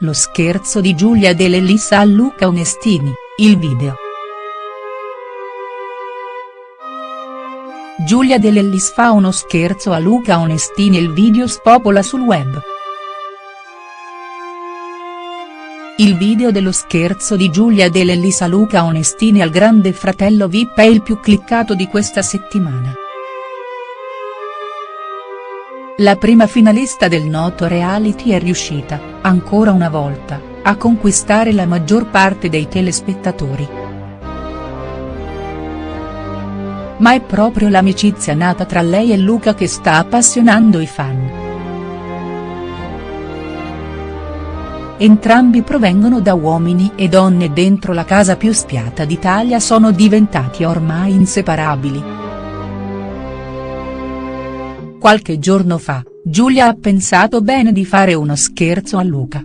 Lo scherzo di Giulia Dell'Elissa a Luca Onestini, il video. Giulia Dell'Ellis fa uno scherzo a Luca Onestini il video spopola sul web. Il video dello scherzo di Giulia Dell'Ellis a Luca Onestini al grande fratello Vip è il più cliccato di questa settimana. La prima finalista del noto reality è riuscita, ancora una volta, a conquistare la maggior parte dei telespettatori. Ma è proprio l'amicizia nata tra lei e Luca che sta appassionando i fan. Entrambi provengono da uomini e donne dentro la casa più spiata d'Italia sono diventati ormai inseparabili. Qualche giorno fa, Giulia ha pensato bene di fare uno scherzo a Luca.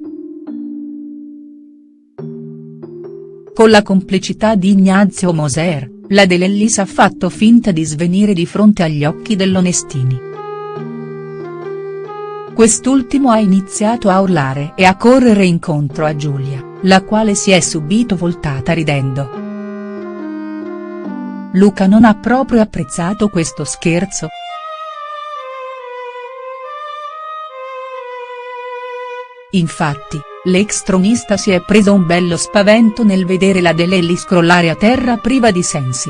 Con la complicità di Ignazio Moser, la Dell'Ellis ha fatto finta di svenire di fronte agli occhi dell'Onestini. Quest'ultimo ha iniziato a urlare e a correre incontro a Giulia, la quale si è subito voltata ridendo. Luca non ha proprio apprezzato questo scherzo, Infatti, l'ex tronista si è preso un bello spavento nel vedere la Delelli scrollare a terra priva di sensi.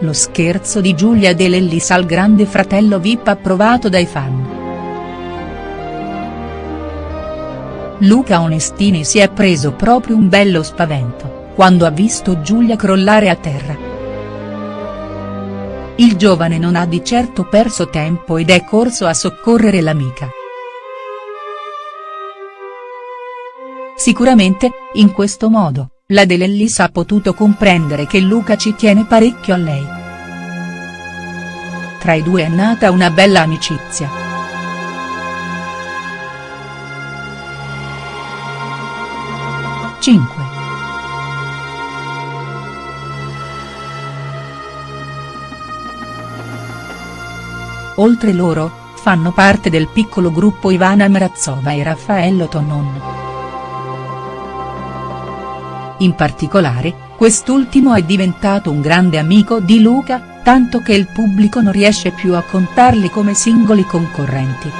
Lo scherzo di Giulia Dell'Ellis al grande fratello Vip approvato dai fan. Luca Onestini si è preso proprio un bello spavento quando ha visto Giulia crollare a terra. Il giovane non ha di certo perso tempo ed è corso a soccorrere l'amica. Sicuramente, in questo modo, la Delellis ha potuto comprendere che Luca ci tiene parecchio a lei. Tra i due è nata una bella amicizia. Cinque. Oltre loro, fanno parte del piccolo gruppo Ivana Mrazova e Raffaello Tonon. In particolare, quest'ultimo è diventato un grande amico di Luca, tanto che il pubblico non riesce più a contarli come singoli concorrenti.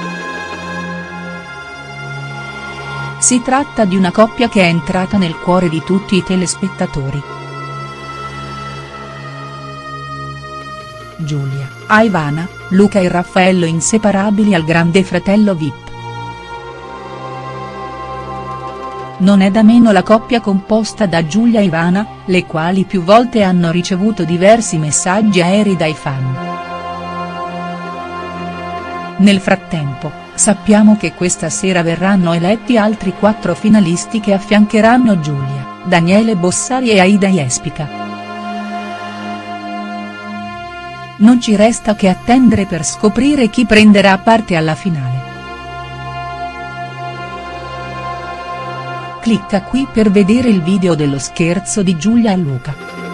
Si tratta di una coppia che è entrata nel cuore di tutti i telespettatori. Giulia, Ivana, Luca e Raffaello inseparabili al grande fratello Vip. Non è da meno la coppia composta da Giulia e Ivana, le quali più volte hanno ricevuto diversi messaggi aerei dai fan. Nel frattempo, sappiamo che questa sera verranno eletti altri quattro finalisti che affiancheranno Giulia, Daniele Bossari e Aida Jespica. Non ci resta che attendere per scoprire chi prenderà parte alla finale. Clicca qui per vedere il video dello scherzo di Giulia Luca.